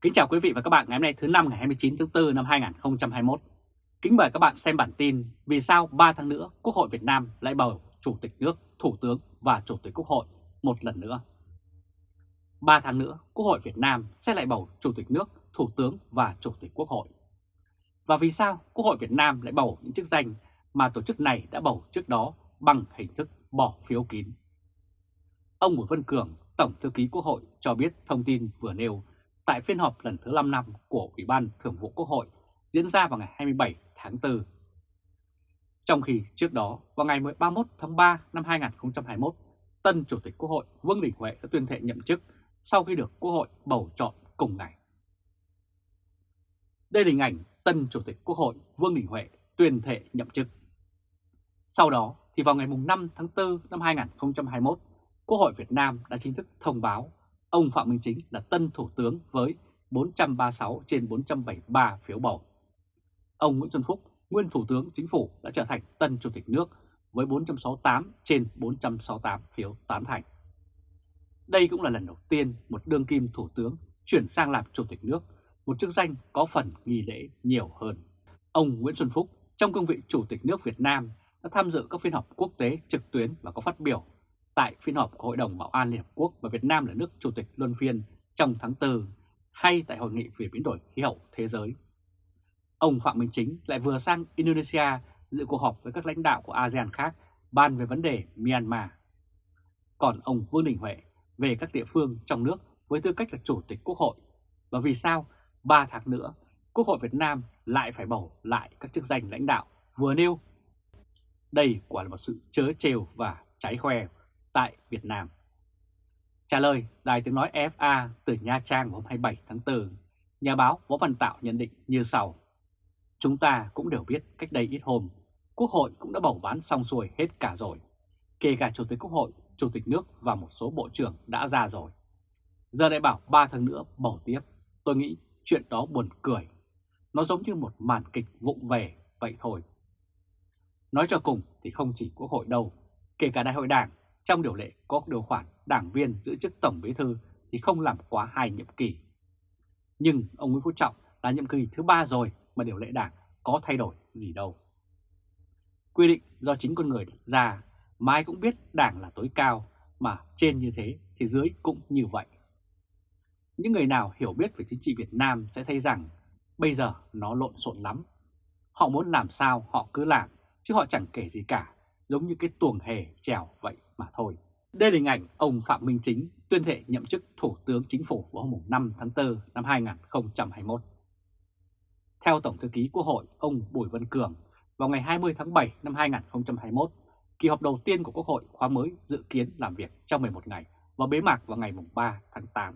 Kính chào quý vị và các bạn ngày hôm nay thứ năm ngày 29 tháng 4 năm 2021. Kính mời các bạn xem bản tin vì sao 3 tháng nữa Quốc hội Việt Nam lại bầu Chủ tịch nước, Thủ tướng và Chủ tịch Quốc hội một lần nữa. 3 tháng nữa Quốc hội Việt Nam sẽ lại bầu Chủ tịch nước, Thủ tướng và Chủ tịch Quốc hội. Và vì sao Quốc hội Việt Nam lại bầu những chức danh mà tổ chức này đã bầu trước đó bằng hình thức bỏ phiếu kín? Ông Bùi Văn Cường, Tổng Thư ký Quốc hội cho biết thông tin vừa nêu tại phiên họp lần thứ 5 năm của Ủy ban Thường vụ Quốc hội diễn ra vào ngày 27 tháng 4. Trong khi trước đó, vào ngày 31 tháng 3 năm 2021, tân Chủ tịch Quốc hội Vương Đình Huệ đã tuyên thệ nhậm chức sau khi được Quốc hội bầu chọn cùng ngày. Đây là hình ảnh tân Chủ tịch Quốc hội Vương Đình Huệ tuyên thệ nhậm chức. Sau đó thì vào ngày 5 tháng 4 năm 2021, Quốc hội Việt Nam đã chính thức thông báo ông Phạm Minh Chính là tân Thủ tướng với 436 trên 473 phiếu bầu. Ông Nguyễn Xuân Phúc, nguyên Thủ tướng Chính phủ đã trở thành tân Chủ tịch nước với 468 trên 468 phiếu tán thành. Đây cũng là lần đầu tiên một đương kim Thủ tướng chuyển sang làm Chủ tịch nước, một chức danh có phần nghi lễ nhiều hơn. Ông Nguyễn Xuân Phúc trong cương vị Chủ tịch nước Việt Nam đã tham dự các phiên họp quốc tế trực tuyến và có phát biểu tại phiên họp của Hội đồng Bảo an Liên Hợp Quốc và Việt Nam là nước Chủ tịch Luân phiên trong tháng 4 hay tại Hội nghị về biến đổi khí hậu thế giới. Ông Phạm Minh Chính lại vừa sang Indonesia dự cuộc họp với các lãnh đạo của ASEAN khác bàn về vấn đề Myanmar. Còn ông Vương Đình Huệ về các địa phương trong nước với tư cách là Chủ tịch Quốc hội. Và vì sao 3 tháng nữa, Quốc hội Việt Nam lại phải bầu lại các chức danh lãnh đạo vừa nêu? Đây quả là một sự chớ trêu và trái khoe tại Việt Nam. Trả lời Đài Tiếng Nói FA từ Nha Trang hôm 27 tháng 4, nhà báo Võ Văn Tạo nhận định như sau. Chúng ta cũng đều biết cách đây ít hôm, Quốc hội cũng đã bầu bán xong xuôi hết cả rồi. Kể cả Chủ tịch Quốc hội, Chủ tịch nước và một số bộ trưởng đã ra rồi. Giờ lại bảo 3 tháng nữa bầu tiếp, tôi nghĩ chuyện đó buồn cười. Nó giống như một màn kịch vụng về vậy thôi. Nói cho cùng thì không chỉ Quốc hội đâu, kể cả Đại hội Đảng trong điều lệ có điều khoản đảng viên giữ chức Tổng Bí Thư thì không làm quá hai nhiệm kỳ. Nhưng ông Nguyễn Phú Trọng là nhiệm kỳ thứ ba rồi mà điều lệ đảng có thay đổi gì đâu. Quy định do chính con người đặt ra mà ai cũng biết đảng là tối cao, mà trên như thế thì dưới cũng như vậy. Những người nào hiểu biết về chính trị Việt Nam sẽ thấy rằng bây giờ nó lộn xộn lắm. Họ muốn làm sao họ cứ làm, chứ họ chẳng kể gì cả, giống như cái tuồng hề trèo vậy mà thôi. Đây là hình ảnh ông Phạm Minh Chính tuyên thệ nhậm chức Thủ tướng Chính phủ vào hôm 5 tháng 4 năm 2021. Theo Tổng Thư ký Quốc hội ông Bùi Văn Cường, vào ngày 20 tháng 7 năm 2021, kỳ họp đầu tiên của Quốc hội khóa mới dự kiến làm việc trong 11 ngày và bế mạc vào ngày 3 tháng 8.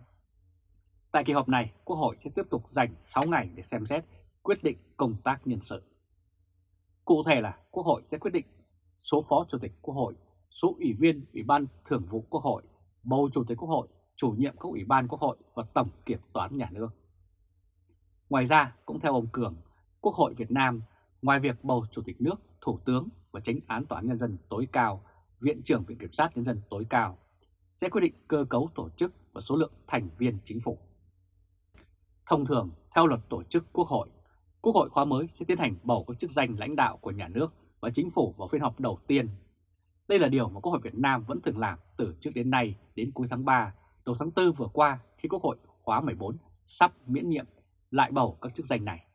Tại kỳ họp này, Quốc hội sẽ tiếp tục dành 6 ngày để xem xét quyết định công tác nhân sự. Cụ thể là Quốc hội sẽ quyết định số Phó Chủ tịch Quốc hội, số Ủy viên Ủy ban Thường vụ Quốc hội, bầu Chủ tịch Quốc hội, chủ nhiệm các Ủy ban Quốc hội và Tổng Kiểm toán Nhà nước. Ngoài ra, cũng theo ông Cường, Quốc hội Việt Nam, ngoài việc bầu Chủ tịch nước, Thủ tướng và Tránh án Tòa án Nhân dân tối cao, Viện trưởng Viện Kiểm sát Nhân dân tối cao, sẽ quyết định cơ cấu tổ chức và số lượng thành viên chính phủ. Thông thường, theo luật tổ chức Quốc hội, Quốc hội khóa mới sẽ tiến hành bầu các chức danh lãnh đạo của nhà nước và chính phủ vào phiên họp đầu tiên. Đây là điều mà Quốc hội Việt Nam vẫn thường làm từ trước đến nay đến cuối tháng 3, đầu tháng 4 vừa qua khi Quốc hội khóa 14 sắp miễn nhiệm lại bầu các chức danh này.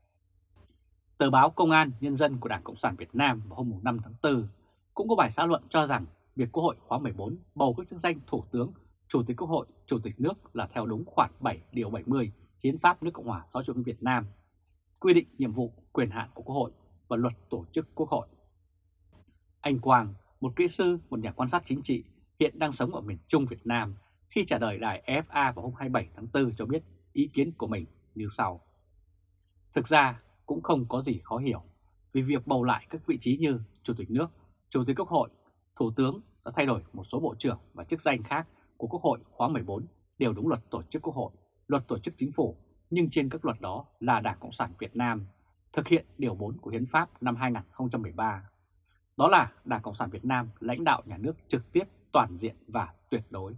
Tờ báo Công an Nhân dân của Đảng Cộng sản Việt Nam vào hôm 5 tháng 4 cũng có bài xã luận cho rằng việc Quốc hội khóa 14 bầu các chức danh Thủ tướng, Chủ tịch Quốc hội, Chủ tịch nước là theo đúng khoản 7 điều 70 Hiến pháp nước Cộng hòa xã hội chủ nghĩa Việt Nam, quy định nhiệm vụ, quyền hạn của Quốc hội và luật tổ chức Quốc hội. Anh Quang, một kỹ sư, một nhà quan sát chính trị, hiện đang sống ở miền Trung Việt Nam, khi trả lời đài FA vào hôm 27 tháng 4 cho biết ý kiến của mình như sau. Thực ra cũng không có gì khó hiểu, vì việc bầu lại các vị trí như Chủ tịch nước, Chủ tịch Quốc hội, Thủ tướng đã thay đổi một số bộ trưởng và chức danh khác của Quốc hội khóa 14 đều đúng luật tổ chức Quốc hội, luật tổ chức chính phủ, nhưng trên các luật đó là Đảng Cộng sản Việt Nam thực hiện Điều 4 của Hiến pháp năm 2013 đó là Đảng Cộng sản Việt Nam lãnh đạo nhà nước trực tiếp toàn diện và tuyệt đối.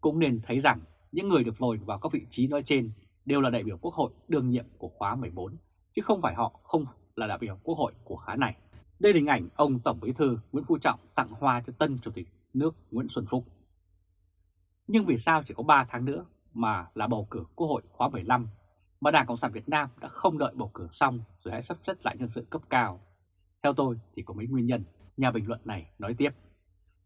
Cũng nên thấy rằng những người được ngồi vào các vị trí nói trên đều là đại biểu quốc hội đương nhiệm của khóa 14, chứ không phải họ không là đại biểu quốc hội của khóa này. Đây là hình ảnh ông Tổng Bí thư Nguyễn Phú Trọng tặng hoa cho tân Chủ tịch nước Nguyễn Xuân Phúc. Nhưng vì sao chỉ có 3 tháng nữa mà là bầu cử Quốc hội khóa 15 mà Đảng Cộng sản Việt Nam đã không đợi bầu cử xong rồi hãy sắp xếp lại nhân sự cấp cao? Theo tôi thì có mấy nguyên nhân, nhà bình luận này nói tiếp.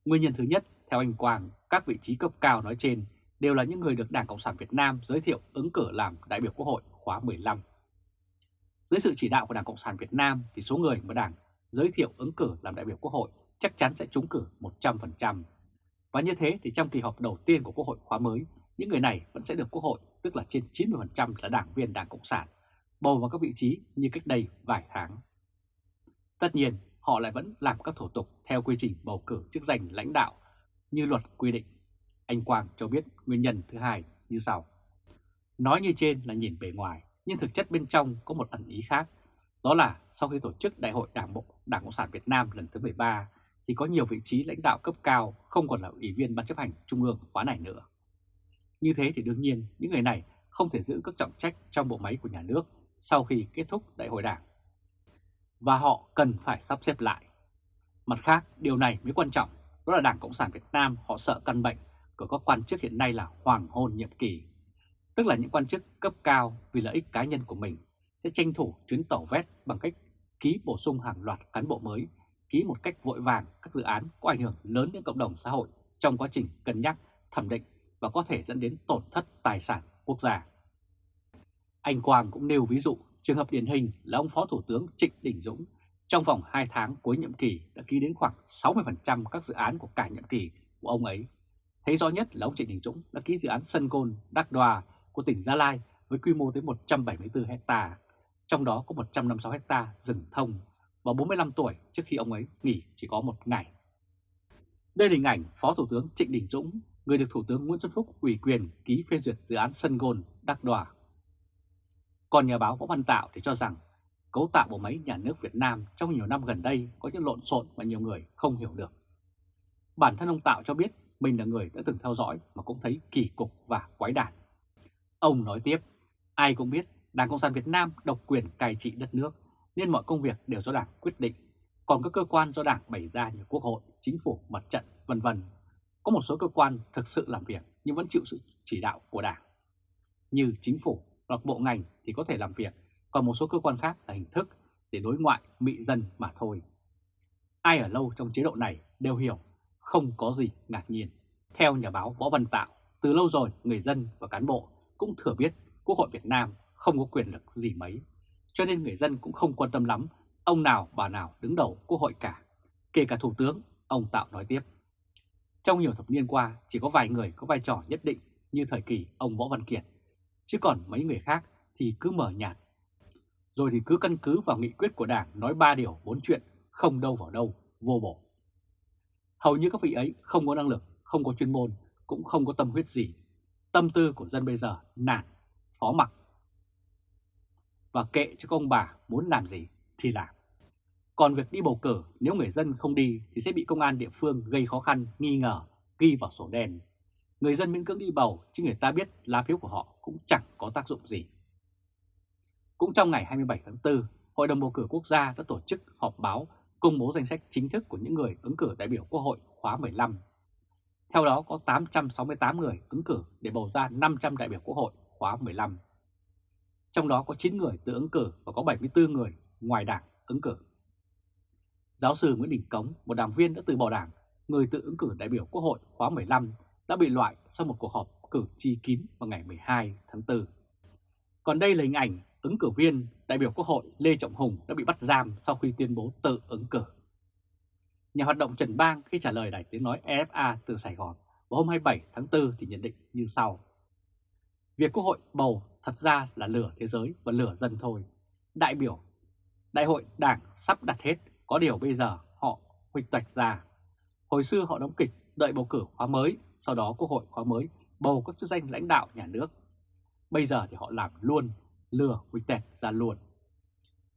Nguyên nhân thứ nhất, theo anh Quang, các vị trí cấp cao nói trên đều là những người được Đảng Cộng sản Việt Nam giới thiệu ứng cử làm đại biểu Quốc hội khóa 15. Dưới sự chỉ đạo của Đảng Cộng sản Việt Nam thì số người mà Đảng giới thiệu ứng cử làm đại biểu Quốc hội chắc chắn sẽ trúng cử 100%. Và như thế thì trong kỳ họp đầu tiên của Quốc hội khóa mới, những người này vẫn sẽ được Quốc hội, tức là trên 90% là đảng viên Đảng Cộng sản, bầu vào các vị trí như cách đây vài tháng. Tất nhiên, họ lại vẫn làm các thủ tục theo quy trình bầu cử chức danh lãnh đạo như luật quy định. Anh Quang cho biết nguyên nhân thứ hai như sau. Nói như trên là nhìn bề ngoài, nhưng thực chất bên trong có một ẩn ý khác. Đó là sau khi tổ chức Đại hội Đảng Bộ Đảng Cộng sản Việt Nam lần thứ 13 thì có nhiều vị trí lãnh đạo cấp cao không còn là ủy viên Ban chấp hành Trung ương khóa này nữa. Như thế thì đương nhiên những người này không thể giữ các trọng trách trong bộ máy của nhà nước sau khi kết thúc Đại hội Đảng. Và họ cần phải sắp xếp lại. Mặt khác, điều này mới quan trọng, đó là Đảng Cộng sản Việt Nam họ sợ căn bệnh của các quan chức hiện nay là hoàng hôn nhiệm kỳ. Tức là những quan chức cấp cao vì lợi ích cá nhân của mình sẽ tranh thủ chuyến tàu vét bằng cách ký bổ sung hàng loạt cán bộ mới, ký một cách vội vàng các dự án có ảnh hưởng lớn đến cộng đồng xã hội trong quá trình cân nhắc, thẩm định và có thể dẫn đến tổn thất tài sản quốc gia. Anh Quang cũng nêu ví dụ trường hợp điển hình là ông Phó Thủ tướng Trịnh Đình Dũng trong vòng 2 tháng cuối nhiệm kỳ đã ký đến khoảng 60% các dự án của cả nhiệm kỳ của ông ấy. Thấy rõ nhất là ông Trịnh Đình Dũng đã ký dự án sân Côn Đắc Đoa của tỉnh Gia Lai với quy mô tới 174 hecta, trong đó có 156 hecta rừng thông và 45 tuổi trước khi ông ấy nghỉ chỉ có một ngày. Đây là hình ảnh Phó Thủ tướng Trịnh Đình Dũng, người được Thủ tướng Nguyễn Xuân Phúc ủy quyền ký phê duyệt dự án sân gôn Đắc Đoa. Còn nhà báo Võ Văn Tạo thì cho rằng cấu tạo bộ máy nhà nước Việt Nam trong nhiều năm gần đây có những lộn xộn mà nhiều người không hiểu được. Bản thân ông Tạo cho biết mình là người đã từng theo dõi mà cũng thấy kỳ cục và quái đản. Ông nói tiếp, ai cũng biết Đảng Cộng sản Việt Nam độc quyền cai trị đất nước nên mọi công việc đều do Đảng quyết định. Còn các cơ quan do Đảng bày ra như Quốc hội, Chính phủ, Mặt trận, vân vân Có một số cơ quan thực sự làm việc nhưng vẫn chịu sự chỉ đạo của Đảng. Như Chính phủ hoặc bộ ngành thì có thể làm việc, còn một số cơ quan khác là hình thức để đối ngoại mị dân mà thôi. Ai ở lâu trong chế độ này đều hiểu, không có gì ngạc nhiên. Theo nhà báo Võ Văn Tạo, từ lâu rồi người dân và cán bộ cũng thừa biết Quốc hội Việt Nam không có quyền lực gì mấy, cho nên người dân cũng không quan tâm lắm ông nào bà nào đứng đầu Quốc hội cả, kể cả Thủ tướng, ông Tạo nói tiếp. Trong nhiều thập niên qua, chỉ có vài người có vai trò nhất định như thời kỳ ông Võ Văn Kiệt, chứ còn mấy người khác thì cứ mở nhạt. Rồi thì cứ căn cứ vào nghị quyết của Đảng nói ba điều bốn chuyện, không đâu vào đâu, vô bổ. Hầu như các vị ấy không có năng lực, không có chuyên môn, cũng không có tâm huyết gì. Tâm tư của dân bây giờ nản, phó mặc. Và kệ cho công bà muốn làm gì thì làm. Còn việc đi bầu cử, nếu người dân không đi thì sẽ bị công an địa phương gây khó khăn, nghi ngờ, ghi vào sổ đen. Người dân miễn cưỡng đi bầu, chứ người ta biết lá phiếu của họ cũng chẳng có tác dụng gì. Cũng trong ngày 27 tháng 4, Hội đồng bầu cử quốc gia đã tổ chức họp báo công bố danh sách chính thức của những người ứng cử đại biểu Quốc hội khóa 15. Theo đó có 868 người ứng cử để bầu ra 500 đại biểu Quốc hội khóa 15. Trong đó có 9 người tự ứng cử và có 74 người ngoài đảng ứng cử. Giáo sư Nguyễn Đình Cống, một đảng viên đã từ bỏ đảng, người tự ứng cử đại biểu Quốc hội khóa 15, đã bị loại sau một cuộc họp cử tri kín vào ngày 12 tháng 4. Còn đây là hình ảnh ứng cử viên đại biểu Quốc hội Lê Trọng Hùng đã bị bắt giam sau khi tuyên bố tự ứng cử. Nhà hoạt động Trần Bang khi trả lời đài tiếng nói EFA từ Sài Gòn vào hôm 27 tháng 4 thì nhận định như sau. Việc Quốc hội bầu thật ra là lửa thế giới và lửa dân thôi. Đại biểu, đại hội đảng sắp đặt hết, có điều bây giờ họ huỵch toạch ra. Hồi xưa họ đóng kịch đợi bầu cử khóa mới, sau đó Quốc hội khóa mới bầu các chức danh lãnh đạo nhà nước. Bây giờ thì họ làm luôn, lừa huỵch tẹt ra luôn.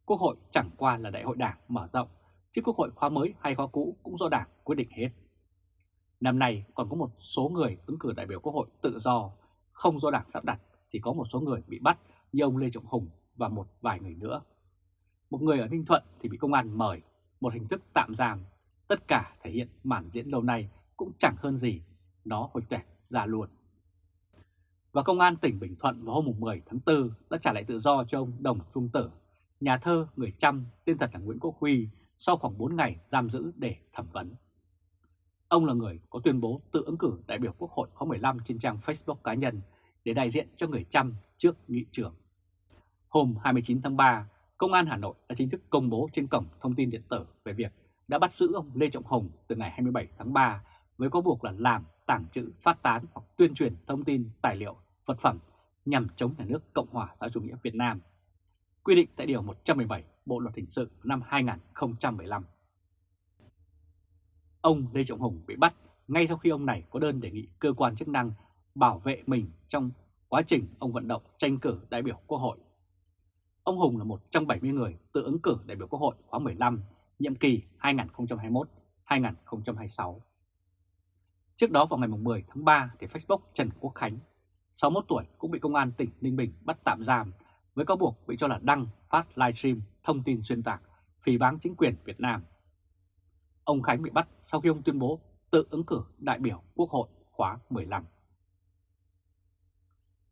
Quốc hội chẳng qua là đại hội đảng mở rộng, chứ Quốc hội khóa mới hay khóa cũ cũng do đảng quyết định hết. Năm nay còn có một số người ứng cử đại biểu Quốc hội tự do không do đảng sắp đặt thì có một số người bị bắt như ông Lê Trọng Hùng và một vài người nữa. Một người ở Ninh Thuận thì bị công an mời, một hình thức tạm giam. Tất cả thể hiện màn diễn lâu nay cũng chẳng hơn gì, nó hồi tẹt ra luôn. Và Công an tỉnh Bình Thuận vào hôm 10 tháng 4 đã trả lại tự do cho ông Đồng Trung Tử, nhà thơ người chăm tên thật là Nguyễn Quốc Huy sau khoảng 4 ngày giam giữ để thẩm vấn. Ông là người có tuyên bố tự ứng cử đại biểu Quốc hội khóa 15 trên trang Facebook cá nhân để đại diện cho người chăm trước nghị trường. Hôm 29 tháng 3, Công an Hà Nội đã chính thức công bố trên cổng thông tin điện tử về việc đã bắt giữ ông Lê Trọng Hùng từ ngày 27 tháng 3 với có buộc là làm, tàng trữ, phát tán hoặc tuyên truyền thông tin, tài liệu, vật phẩm nhằm chống nhà nước Cộng hòa xã chủ nghĩa Việt Nam. Quy định tại Điều 117 Bộ Luật Hình sự năm 2015. Ông Lê Trọng Hùng bị bắt ngay sau khi ông này có đơn đề nghị cơ quan chức năng bảo vệ mình trong quá trình ông vận động tranh cử đại biểu Quốc hội. Ông Hùng là một trong 70 người tự ứng cử đại biểu Quốc hội khóa 15, nhiệm kỳ 2021-2026. Trước đó vào ngày 10 tháng 3 thì Facebook Trần Quốc Khánh, 61 tuổi cũng bị công an tỉnh Ninh Bình bắt tạm giam với cáo buộc bị cho là đăng phát livestream thông tin xuyên tạc, phỉ báng chính quyền Việt Nam. Ông Khánh bị bắt sau khi ông tuyên bố tự ứng cử đại biểu Quốc hội khóa 15.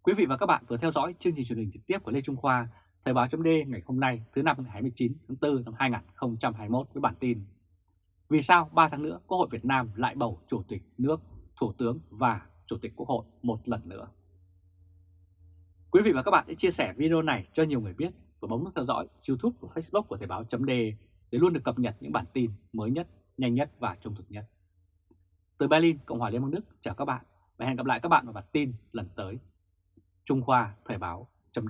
Quý vị và các bạn vừa theo dõi chương trình truyền hình trực tiếp của Lê Trung Khoa, Thời báo chấm ngày hôm nay thứ năm ngày 29 tháng 4 năm 2021 với bản tin vì sao 3 tháng nữa Quốc hội Việt Nam lại bầu Chủ tịch nước, Thủ tướng và Chủ tịch Quốc hội một lần nữa? Quý vị và các bạn hãy chia sẻ video này cho nhiều người biết và bấm nút theo dõi YouTube và Facebook của Thời báo chấm để luôn được cập nhật những bản tin mới nhất, nhanh nhất và trung thực nhất. Từ Berlin, Cộng hòa Liên bang Đức chào các bạn và hẹn gặp lại các bạn vào bản tin lần tới. Trung Khoa Thời báo chấm